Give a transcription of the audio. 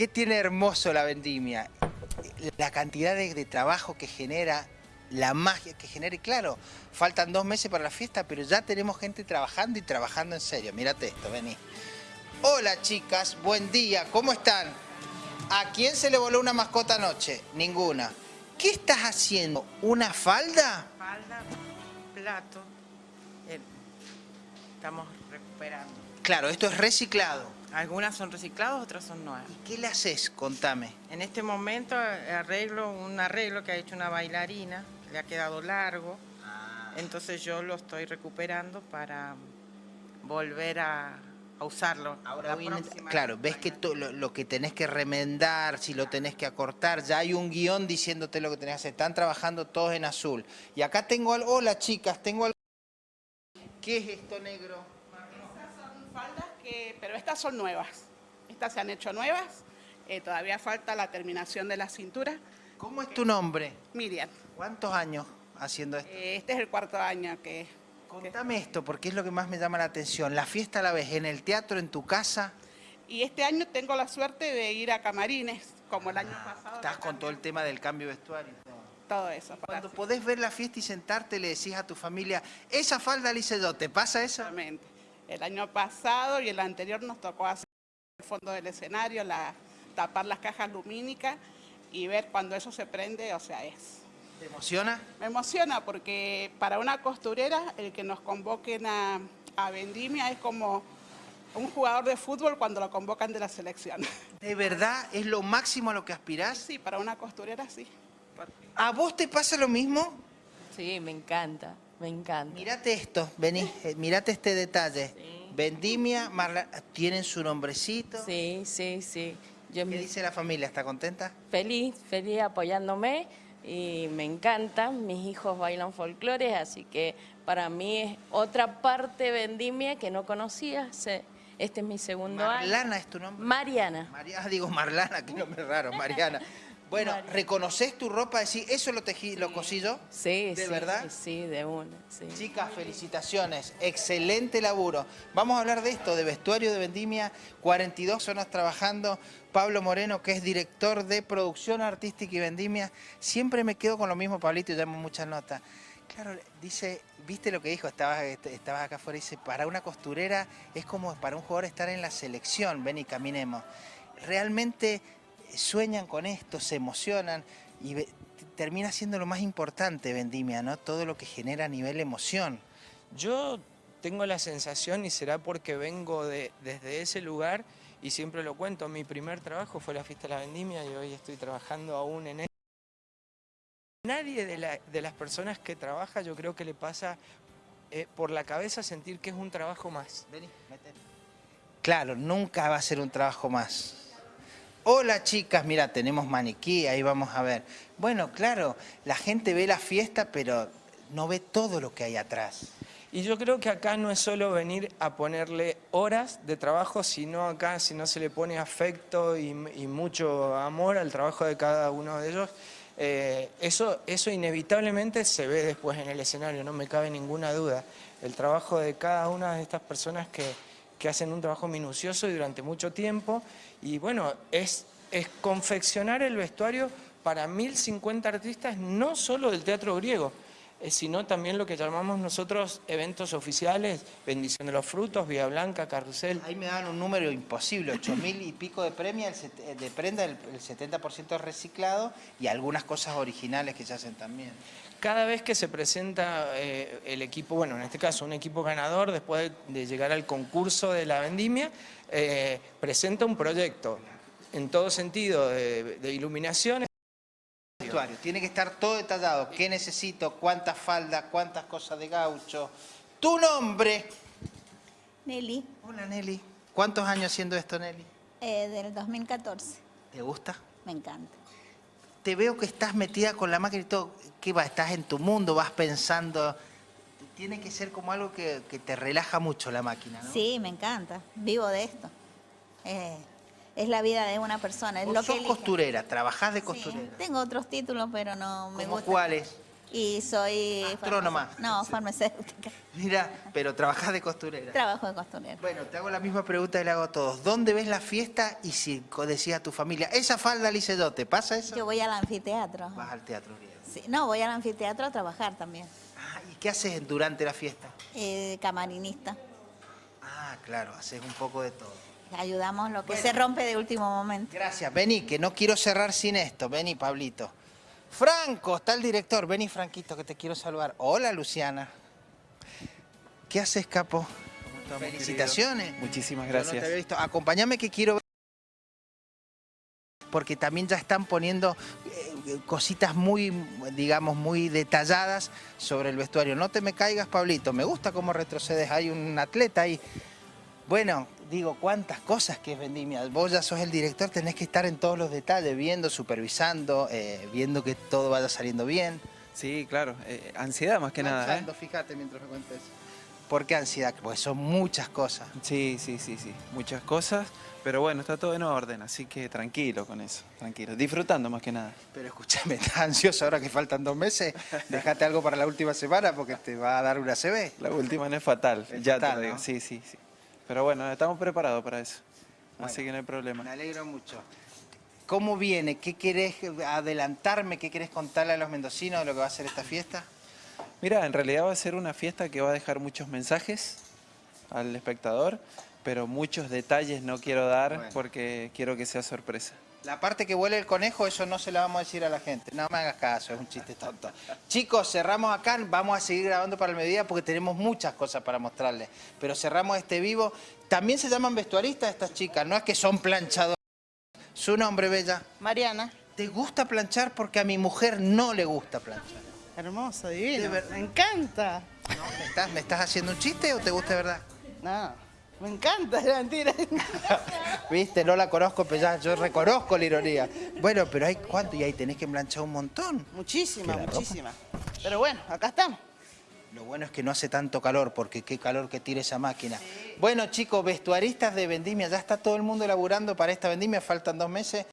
¿Qué tiene hermoso la vendimia? La cantidad de, de trabajo que genera, la magia que genera. Y claro, faltan dos meses para la fiesta, pero ya tenemos gente trabajando y trabajando en serio. Mírate esto, vení. Hola chicas, buen día, ¿cómo están? ¿A quién se le voló una mascota anoche? Ninguna. ¿Qué estás haciendo? ¿Una falda? Falda, plato. Estamos recuperando. Claro, esto es reciclado. Algunas son recicladas, otras son nuevas. ¿Y qué le haces? Contame. En este momento eh, arreglo un arreglo que ha hecho una bailarina, le ha quedado largo. Entonces yo lo estoy recuperando para volver a, a usarlo. Ahora claro, ves que lo, lo que tenés que remendar, si lo tenés que acortar, ya hay un guion diciéndote lo que tenés que hacer. Están trabajando todos en azul. Y acá tengo algo, hola chicas, tengo algo. ¿Qué es esto negro? Estas son faldas que, pero estas son nuevas. Estas se han hecho nuevas. Eh, todavía falta la terminación de la cintura. ¿Cómo es tu nombre? Miriam, ¿Cuántos años haciendo esto? eh, este es el cuarto año que, Contame esto, porque es lo que más me llama la atención. ¿La fiesta la ves en el teatro, en tu casa? y este año tengo la suerte de ir a camarines, como el año pasado. Estás con todo el tema del cambio de vestuario todo. eso. Cuando podés ver la fiesta y sentarte, le decís a tu familia, esa falda la hice yo, ¿te pasa eso? Exactamente. El año pasado y el anterior nos tocó hacer el fondo del escenario, la, tapar las cajas lumínicas y ver cuando eso se prende, o sea, es ¿Te emociona? Me emociona porque para una costurera el que nos convoquen a, a Vendimia es como un jugador de fútbol cuando lo convocan de la selección. ¿De verdad es lo máximo a lo que aspirás? Sí, para una costurera sí. ¿A vos te pasa lo mismo? Sí, me encanta, me encanta. Mirate esto, vení, eh, mirate este detalle. Vendimia, Marla, tienen su nombrecito. Sí, sí, sí. Yo ¿Qué me- dice la familia? ¿Está contenta? feliz, feliz apoyándome y me encanta. Mis hijos bailan folclores, así que para mí es otra parte vendimia que no conocía. Este es mi segundo año. Marlana es tu nombre. Mariana. María, ah, digo Marlana, qué nombre raro, Mariana. Bueno. ¿reconoces tu ropa? Decís, ¿eso lo tejí, lo cosí yo? Sí, ¿De sí, verdad? Sí, de una, sí. Chicas, felicitaciones, excelente laburo. Vamos a hablar de esto, de vestuario de Vendimia, 42 personas trabajando. Pablo Moreno, que es director de producción artística y Vendimia. Siempre me quedo con lo mismo, Pablito, y llamo muchas notas. Claro, dice, ¿viste lo que dijo? Estabas, estabas acá afuera, dice, para una costurera es como para un jugador estar en la selección, ven y caminemos. Realmente sueñan con esto, se emocionan y ve- termina siendo lo más importante Vendimia, ¿no? Todo lo que genera a nivel emoción. Yo tengo la sensación, y será porque vengo de, desde ese lugar, y siempre lo cuento, mi primer trabajo fue la fiesta de la vendimia y hoy estoy trabajando aún en él. Nadie de, la- de las personas que trabaja yo creo que le pasa eh, por la cabeza sentir que es un trabajo más. Vení, metete. Claro, nunca va a ser un trabajo más. Hola chicas, mira, tenemos maniquí, ahí vamos a ver. Bueno, claro, la gente ve la fiesta, pero no ve todo lo que hay atrás. Y yo creo que acá no es solo venir a ponerle horas de trabajo, sino acá si no se le pone afecto y, mucho amor al trabajo de cada uno de ellos, eh, eso, eso inevitablemente se ve después en el escenario, no me cabe ninguna duda. El trabajo de cada una de estas personas que, que hacen un trabajo minucioso y durante mucho tiempo, y bueno, es, es confeccionar el vestuario para 1050 artistas, no solo del teatro griego, sino también lo que llamamos nosotros eventos oficiales, bendición de los frutos, Vía Blanca, Carrusel. Ahí me dan un número imposible, 8 mil y pico de premia, eh, de prenda, el, el 70% es reciclado y algunas cosas originales que se hacen también. Cada vez que se presenta eh, el equipo, bueno, en este caso un equipo ganador, después de, llegar al concurso de la vendimia, eh, presenta un proyecto en todo sentido de, de iluminación. Vestuario, tiene que estar todo detallado, qué necesito, cuántas faldas, cuántas cosas de gaucho. Tu nombre. Nelly, Hola Nelly. ¿Cuántos años haciendo esto Nelly? eh, del 2014. ¿Te gusta? Me encanta. Te veo que estás metida con la máquina y todo. ¿Qué va? ¿Estás en tu mundo? ¿Vas pensando? Tiene que ser como algo que, que te relaja mucho la máquina, ¿no? Sí, me encanta. Vivo de esto. Eh, es la vida de una persona. Es Vos lo que sos costurera, trabajás de Sí, costurera. tengo otros títulos, pero no me ¿Cómo gusta. cuáles? y soy... Astrónoma. No, farmacéutica. Mira, pero trabajás de costurera. Trabajo de costurera. Bueno, te hago la misma pregunta y le hago a todos. ¿Dónde ves la fiesta y si co- decía a tu familia, esa falda yo, ¿te pasa eso? Yo voy al anfiteatro. Vas al teatro griego. Sí, no, voy al anfiteatro a trabajar también. Ah, ¿Y qué haces durante la fiesta? Eh, camarinista. Ah, claro, haces un poco de todo. Ayudamos lo que Bueno. se rompe de último momento. Gracias, vení, que no quiero cerrar sin esto. Vení, Pablito. Franco, está el director. Vení, Franquito, que te quiero saludar. Hola, Luciana. ¿Qué haces, capo? estamos, Felicitaciones. querido? Muchísimas Yo no te gracias. había visto. Acompáñame que quiero ver. Porque también ya están poniendo eh, cositas muy, digamos, muy detalladas sobre el vestuario. No te me caigas, Pablito. Me gusta cómo retrocedes. Hay un atleta ahí. Bueno, digo, cuántas cosas que es Vendimia. Vos ya sos el director, tenés que estar en todos los detalles, viendo, supervisando, eh, viendo que todo vaya saliendo bien. Sí, claro. eh, ansiedad más que nada, ¿eh? Fíjate mientras me cuentes. ¿Por qué ansiedad? Pues son muchas cosas. Sí, sí, sí, sí. Muchas cosas. Pero bueno, está todo en orden, así que tranquilo con eso. Tranquilo. Disfrutando más que nada. Pero escúchame, ¿estás ansioso ahora que faltan dos meses? Déjate algo para la última semana porque te va a dar una CB. La última no es fatal. Es ya fatal, te lo digo. ¿no? Sí, sí, sí. Pero bueno, estamos preparados para eso. Bueno. Así que no hay problema. Me alegro mucho. ¿Cómo viene? ¿Qué querés adelantarme? ¿Qué querés contarle a los mendocinos de lo que va a ser esta fiesta? Mira, en realidad va a ser una fiesta que va a dejar muchos mensajes al espectador, pero muchos detalles no quiero dar Bueno. porque quiero que sea sorpresa. La parte que huele el conejo, eso no se la vamos a decir a la gente. No me hagas caso, es un chiste tonto. Chicos, cerramos acá, vamos a seguir grabando para el mediodía porque tenemos muchas cosas para mostrarles. Pero cerramos este vivo. También se llaman vestuaristas estas chicas, no es que son planchadoras. Su nombre, Bella. Mariana, ¿Te gusta planchar? Porque a mi mujer no le gusta planchar. hermoso, divino. Me encanta. ¿No? ¿Me, estás, ¿Me estás haciendo un chiste o te gusta de verdad? No, me encanta, es mentira. Viste, no la conozco, pero ya yo reconozco la ironía. Bueno, pero hay cuánto y ahí tenés que planchar un montón. muchísima, ¿Que la muchísima. Pero bueno, acá estamos. Lo bueno es que no hace tanto calor, porque qué calor que tira esa máquina. Bueno, chicos, vestuaristas de vendimia, ya está todo el mundo elaborando para esta vendimia, faltan dos meses.